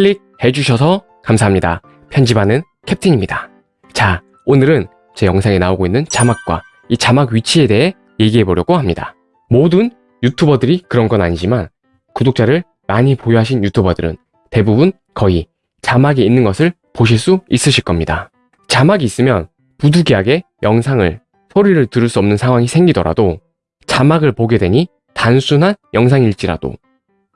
클릭해 주셔서 감사합니다. 편집하는 캡틴입니다. 자, 오늘은 제 영상에 나오고 있는 자막과 이 자막 위치에 대해 얘기해 보려고 합니다. 모든 유튜버들이 그런 건 아니지만 구독자를 많이 보유하신 유튜버들은 대부분 거의 자막이 있는 것을 보실 수 있으실 겁니다. 자막이 있으면 부득이하게 영상을 소리를 들을 수 없는 상황이 생기더라도 자막을 보게 되니 단순한 영상일지라도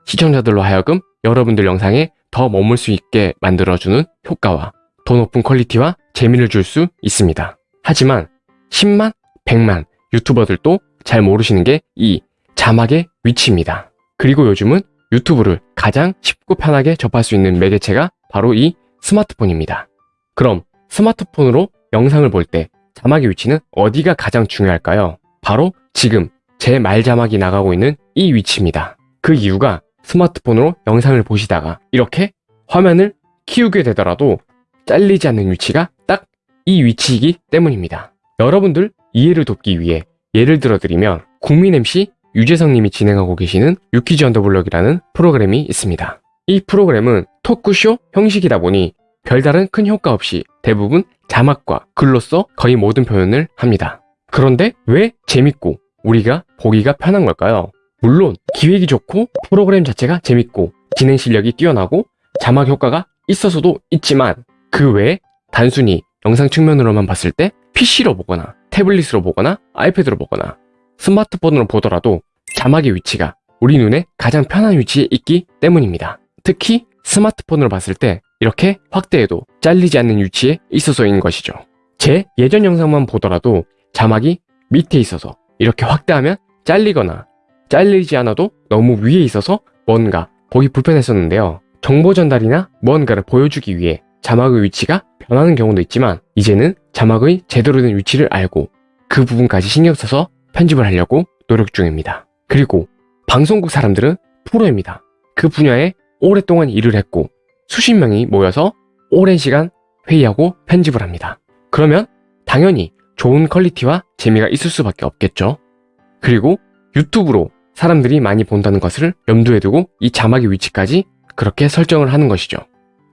시청자들로 하여금 여러분들 영상에 더 머물 수 있게 만들어주는 효과와 더 높은 퀄리티와 재미를 줄 수 있습니다. 하지만 10만, 100만 유튜버들도 잘 모르시는 게 이 자막의 위치입니다. 그리고 요즘은 유튜브를 가장 쉽고 편하게 접할 수 있는 매개체가 바로 이 스마트폰입니다. 그럼 스마트폰으로 영상을 볼 때 자막의 위치는 어디가 가장 중요할까요? 바로 지금 제 말 자막이 나가고 있는 이 위치입니다. 그 이유가 스마트폰으로 영상을 보시다가 이렇게 화면을 키우게 되더라도 잘리지 않는 위치가 딱 이 위치이기 때문입니다. 여러분들 이해를 돕기 위해 예를 들어 드리면 국민 MC 유재석 님이 진행하고 계시는 유퀴즈 온 더 블럭이라는 프로그램이 있습니다. 이 프로그램은 토크쇼 형식이다 보니 별다른 큰 효과 없이 대부분 자막과 글로써 거의 모든 표현을 합니다. 그런데 왜 재밌고 우리가 보기가 편한 걸까요? 물론 기획이 좋고 프로그램 자체가 재밌고 진행 실력이 뛰어나고 자막 효과가 있어서도 있지만 그 외에 단순히 영상 측면으로만 봤을 때 PC로 보거나 태블릿으로 보거나 아이패드로 보거나 스마트폰으로 보더라도 자막의 위치가 우리 눈에 가장 편한 위치에 있기 때문입니다. 특히 스마트폰으로 봤을 때 이렇게 확대해도 잘리지 않는 위치에 있어서인 것이죠. 제 예전 영상만 보더라도 자막이 밑에 있어서 이렇게 확대하면 잘리거나 잘리지 않아도 너무 위에 있어서 뭔가 보기 불편했었는데요. 정보 전달이나 무언가를 보여주기 위해 자막의 위치가 변하는 경우도 있지만 이제는 자막의 제대로 된 위치를 알고 그 부분까지 신경 써서 편집을 하려고 노력 중입니다. 그리고 방송국 사람들은 프로입니다. 그 분야에 오랫동안 일을 했고 수십 명이 모여서 오랜 시간 회의하고 편집을 합니다. 그러면 당연히 좋은 퀄리티와 재미가 있을 수밖에 없겠죠. 그리고 유튜브로 사람들이 많이 본다는 것을 염두에 두고 이 자막의 위치까지 그렇게 설정을 하는 것이죠.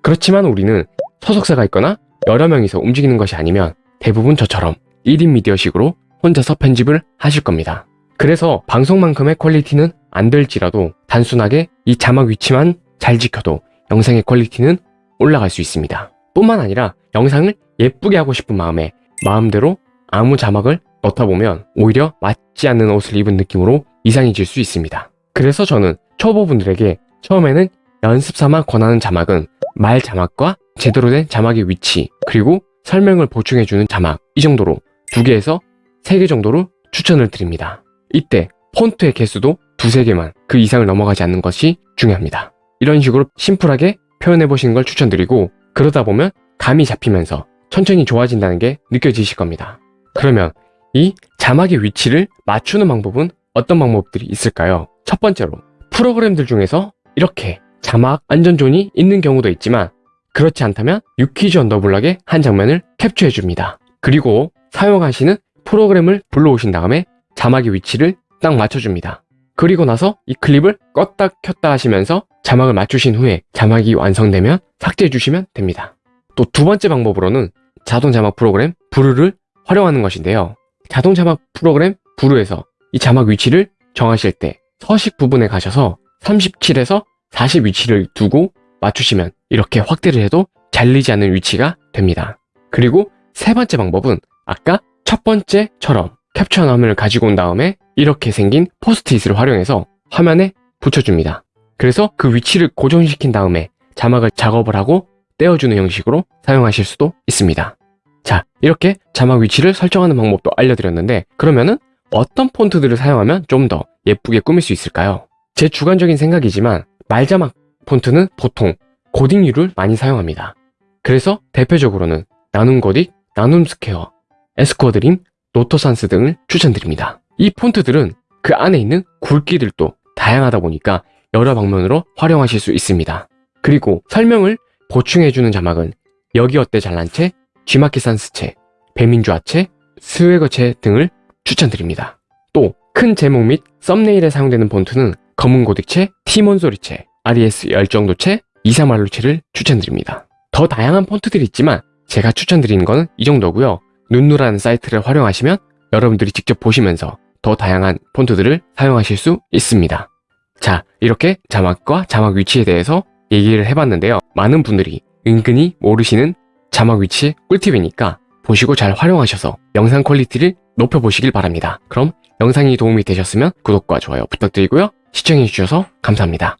그렇지만 우리는 소속사가 있거나 여러 명이서 움직이는 것이 아니면 대부분 저처럼 1인 미디어식으로 혼자서 편집을 하실 겁니다. 그래서 방송만큼의 퀄리티는 안 될지라도 단순하게 이 자막 위치만 잘 지켜도 영상의 퀄리티는 올라갈 수 있습니다. 뿐만 아니라 영상을 예쁘게 하고 싶은 마음에 마음대로 아무 자막을 넣다 보면 오히려 맞지 않는 옷을 입은 느낌으로 이상해질 수 있습니다. 그래서 저는 초보분들에게 처음에는 연습 삼아 권하는 자막은 말 자막과 제대로 된 자막의 위치 그리고 설명을 보충해주는 자막 이 정도로 두 개에서 세 개 정도로 추천을 드립니다. 이때 폰트의 개수도 두세 개만 그 이상을 넘어가지 않는 것이 중요합니다. 이런 식으로 심플하게 표현해 보시는 걸 추천드리고 그러다 보면 감이 잡히면서 천천히 좋아진다는 게 느껴지실 겁니다. 그러면 이 자막의 위치를 맞추는 방법은 어떤 방법들이 있을까요? 첫 번째로 프로그램들 중에서 이렇게 자막 안전존이 있는 경우도 있지만 그렇지 않다면 유키즈 언더블락의 한 장면을 캡처해 줍니다. 그리고 사용하시는 프로그램을 불러오신 다음에 자막의 위치를 딱 맞춰줍니다. 그리고 나서 이 클립을 껐다 켰다 하시면서 자막을 맞추신 후에 자막이 완성되면 삭제해 주시면 됩니다. 또 두 번째 방법으로는 자동 자막 프로그램 부르를 활용하는 것인데요. 자동 자막 프로그램 부르에서 이 자막 위치를 정하실 때 서식 부분에 가셔서 37에서 40 위치를 두고 맞추시면 이렇게 확대를 해도 잘리지 않는 위치가 됩니다. 그리고 세 번째 방법은 아까 첫 번째처럼 캡처 화면을 가지고 온 다음에 이렇게 생긴 포스트잇을 활용해서 화면에 붙여줍니다. 그래서 그 위치를 고정시킨 다음에 자막을 작업을 하고 떼어주는 형식으로 사용하실 수도 있습니다. 자, 이렇게 자막 위치를 설정하는 방법도 알려드렸는데 그러면은 어떤 폰트들을 사용하면 좀 더 예쁘게 꾸밀 수 있을까요? 제 주관적인 생각이지만 말자막 폰트는 보통 고딩류를 많이 사용합니다. 그래서 대표적으로는 나눔 고딕, 나눔 스퀘어, 에스코어드림, 노토산스 등을 추천드립니다. 이 폰트들은 그 안에 있는 굵기들도 다양하다 보니까 여러 방면으로 활용하실 수 있습니다. 그리고 설명을 보충해주는 자막은 여기어때 잘난체, G마켓 산스체, 배민주아체, 스웨거체 등을 추천드립니다. 또 큰 제목 및 썸네일에 사용되는 폰트는 검은 고딕체, 티몬소리체, RES 열정도체, 2사만루체를 추천드립니다. 더 다양한 폰트들이 있지만 제가 추천드리는 거는 이 정도고요. 눈누라는 사이트를 활용하시면 여러분들이 직접 보시면서 더 다양한 폰트들을 사용하실 수 있습니다. 자, 이렇게 자막과 자막 위치에 대해서 얘기를 해봤는데요. 많은 분들이 은근히 모르시는 자막 위치 꿀팁이니까 보시고 잘 활용하셔서 영상 퀄리티를 높여보시길 바랍니다. 그럼 영상이 도움이 되셨으면 구독과 좋아요 부탁드리고요. 시청해주셔서 감사합니다.